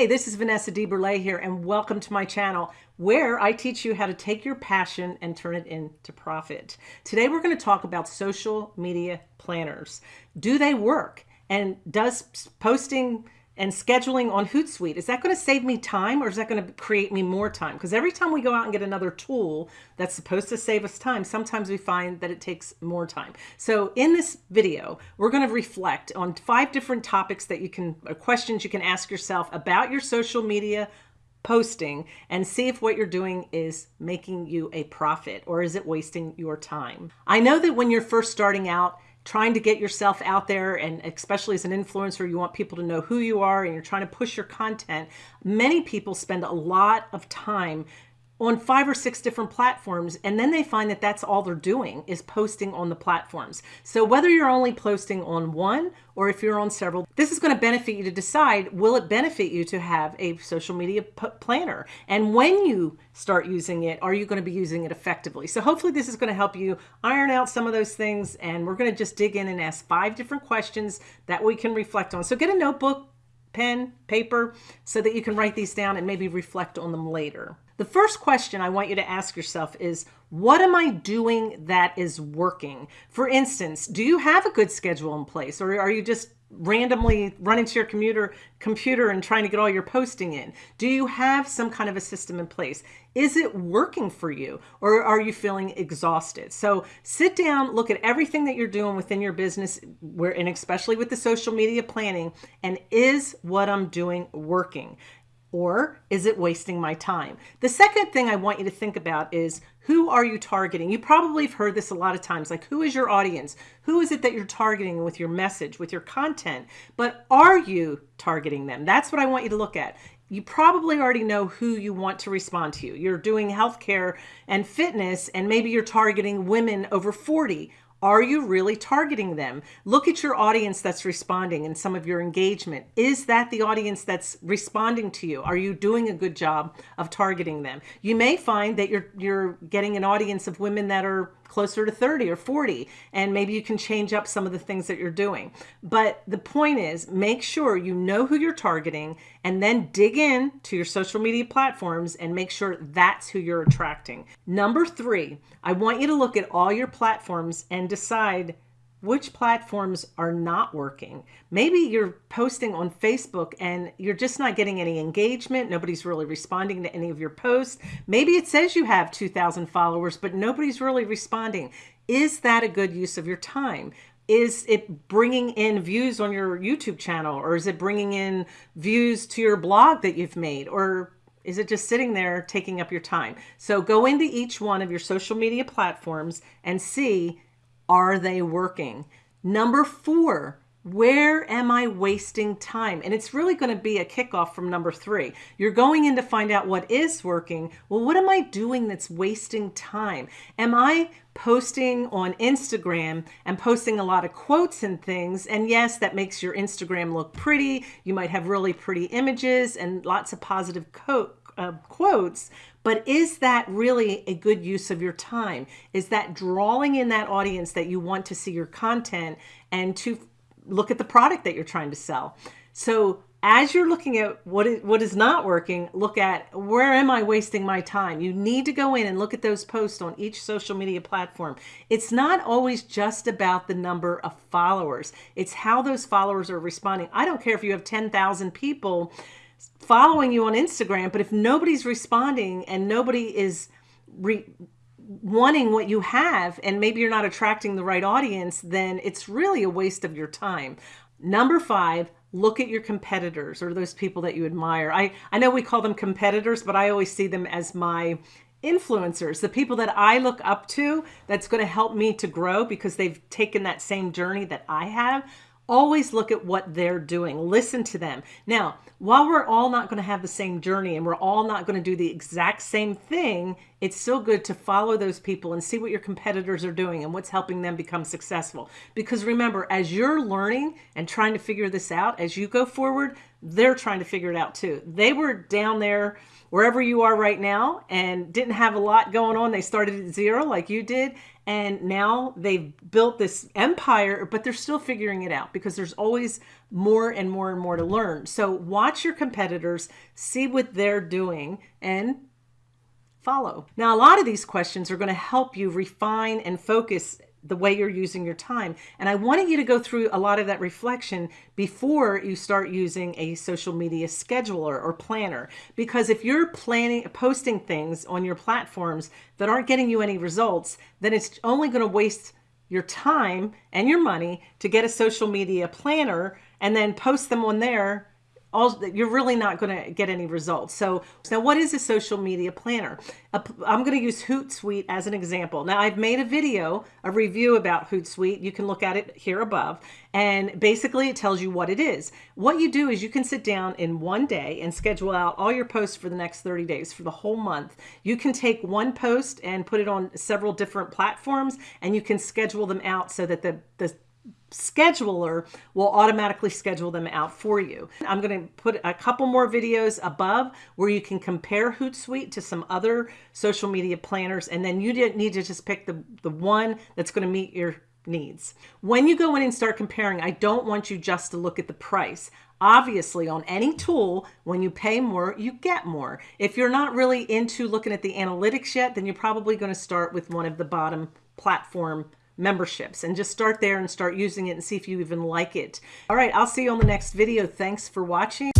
Hey, this is Vanessa DeBurle here and welcome to my channel where I teach you how to take your passion and turn it into profit. Today we're going to talk about social media planners. Do they work? And does posting and scheduling on Hootsuite, is that going to save me time or is that going to create me more time? Because every time we go out and get another tool that's supposed to save us time, sometimes we find that it takes more time. So in this video, we're going to reflect on five different topics that you can, uh, questions you can ask yourself about your social media posting and see if what you're doing is making you a profit or is it wasting your time. I know that when you're first starting out, trying to get yourself out there and especially as an influencer you want people to know who you are and you're trying to push your content. Many people spend a lot of time on five or six different platforms and then they find that that's all they're doing is posting on the platforms. So whether you're only posting on one or if you're on several this is going to benefit you to decide will it benefit you to have a social media planner? And when you start using it are you going to be using it effectively? So hopefully this is going to help you iron out some of those things and we're going to just dig in and ask five different questions that we can reflect on. So get a notebook pen paper so that you can write these down and maybe reflect on them later the first question I want you to ask yourself is, what am I doing that is working? For instance, do you have a good schedule in place or are you just randomly running to your computer computer and trying to get all your posting in? Do you have some kind of a system in place? Is it working for you or are you feeling exhausted? So sit down, look at everything that you're doing within your business where and especially with the social media planning and is what I'm doing working? Or is it wasting my time? The second thing I want you to think about is who are you targeting? You probably have heard this a lot of times, like who is your audience? Who is it that you're targeting with your message, with your content? But are you targeting them? That's what I want you to look at. You probably already know who you want to respond to. You're doing healthcare and fitness, and maybe you're targeting women over 40 are you really targeting them? Look at your audience that's responding and some of your engagement. Is that the audience that's responding to you? Are you doing a good job of targeting them? You may find that you're, you're getting an audience of women that are closer to 30 or 40 and maybe you can change up some of the things that you're doing but the point is make sure you know who you're targeting and then dig in to your social media platforms and make sure that's who you're attracting number three I want you to look at all your platforms and decide which platforms are not working. Maybe you're posting on Facebook and you're just not getting any engagement. Nobody's really responding to any of your posts. Maybe it says you have 2,000 followers, but nobody's really responding. Is that a good use of your time? Is it bringing in views on your YouTube channel or is it bringing in views to your blog that you've made or is it just sitting there taking up your time? So go into each one of your social media platforms and see are they working? Number four, where am I wasting time? And it's really going to be a kickoff from number three. You're going in to find out what is working. Well, what am I doing that's wasting time? Am I posting on Instagram and posting a lot of quotes and things? And yes, that makes your Instagram look pretty. You might have really pretty images and lots of positive uh, quotes, but is that really a good use of your time? Is that drawing in that audience that you want to see your content and to look at the product that you're trying to sell? So as you're looking at what is, what is not working, look at where am I wasting my time? You need to go in and look at those posts on each social media platform. It's not always just about the number of followers. It's how those followers are responding. I don't care if you have 10,000 people following you on Instagram, but if nobody's responding and nobody is wanting what you have and maybe you're not attracting the right audience, then it's really a waste of your time. Number five, look at your competitors or those people that you admire. I, I know we call them competitors, but I always see them as my influencers, the people that I look up to that's going to help me to grow because they've taken that same journey that I have always look at what they're doing listen to them now while we're all not going to have the same journey and we're all not going to do the exact same thing it's still good to follow those people and see what your competitors are doing and what's helping them become successful because remember as you're learning and trying to figure this out as you go forward they're trying to figure it out too they were down there wherever you are right now and didn't have a lot going on. They started at zero like you did. And now they've built this empire, but they're still figuring it out because there's always more and more and more to learn. So watch your competitors, see what they're doing, and follow. Now, a lot of these questions are going to help you refine and focus the way you're using your time. And I wanted you to go through a lot of that reflection before you start using a social media scheduler or planner. Because if you're planning, posting things on your platforms that aren't getting you any results, then it's only going to waste your time and your money to get a social media planner and then post them on there all you're really not going to get any results. So, now what is a social media planner? I'm going to use Hootsuite as an example. Now I've made a video, a review about Hootsuite. You can look at it here above. And basically it tells you what it is. What you do is you can sit down in one day and schedule out all your posts for the next 30 days for the whole month. You can take one post and put it on several different platforms and you can schedule them out so that the, the scheduler will automatically schedule them out for you. I'm going to put a couple more videos above where you can compare Hootsuite to some other social media planners and then you need to just pick the, the one that's going to meet your needs. When you go in and start comparing, I don't want you just to look at the price. Obviously, on any tool, when you pay more, you get more. If you're not really into looking at the analytics yet, then you're probably going to start with one of the bottom platform memberships and just start there and start using it and see if you even like it. All right, I'll see you on the next video. Thanks for watching.